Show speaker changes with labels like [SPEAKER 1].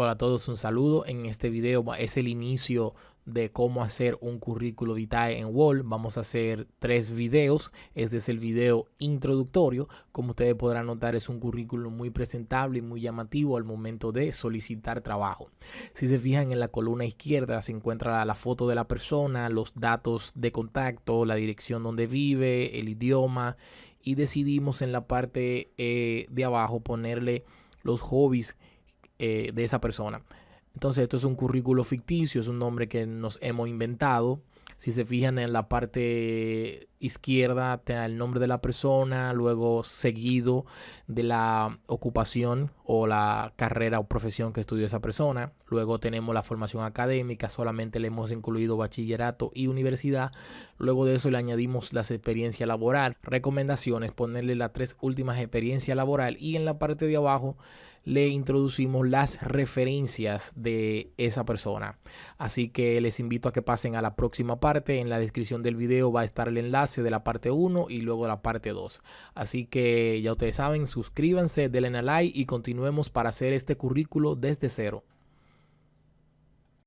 [SPEAKER 1] Hola a todos, un saludo. En este video es el inicio de cómo hacer un currículo vitae en Word. Vamos a hacer tres videos. Este es el video introductorio. Como ustedes podrán notar, es un currículo muy presentable y muy llamativo al momento de solicitar trabajo. Si se fijan en la columna izquierda se encuentra la foto de la persona, los datos de contacto, la dirección donde vive, el idioma y decidimos en la parte eh, de abajo ponerle los hobbies eh, de esa persona. Entonces esto es un currículo ficticio, es un nombre que nos hemos inventado. Si se fijan en la parte izquierda, el nombre de la persona, luego seguido de la ocupación o la carrera o profesión que estudió esa persona. Luego tenemos la formación académica, solamente le hemos incluido bachillerato y universidad. Luego de eso le añadimos las experiencias laboral. Recomendaciones, ponerle las tres últimas experiencias laboral y en la parte de abajo le introducimos las referencias de esa persona. Así que les invito a que pasen a la próxima parte. En la descripción del video va a estar el enlace de la parte 1 y luego la parte 2. Así que ya ustedes saben, suscríbanse, denle a like y continuemos para hacer este currículo desde cero.